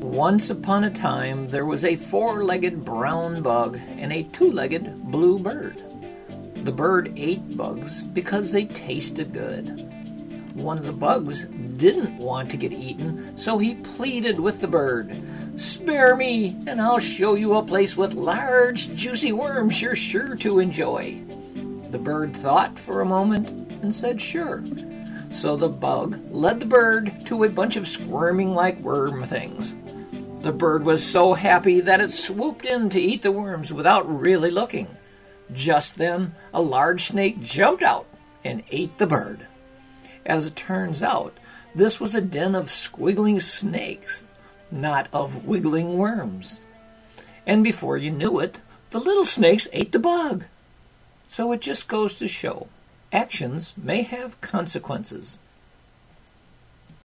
Once upon a time, there was a four legged brown bug and a two legged blue bird. The bird ate bugs because they tasted good. One of the bugs didn't want to get eaten, so he pleaded with the bird Spare me, and I'll show you a place with large, juicy worms you're sure to enjoy. The bird thought for a moment and said, Sure. So the bug led the bird to a bunch of squirming like worm things. The bird was so happy that it swooped in to eat the worms without really looking. Just then, a large snake jumped out and ate the bird. As it turns out, this was a den of squiggling snakes not of wiggling worms. And before you knew it, the little snakes ate the bug. So it just goes to show actions may have consequences.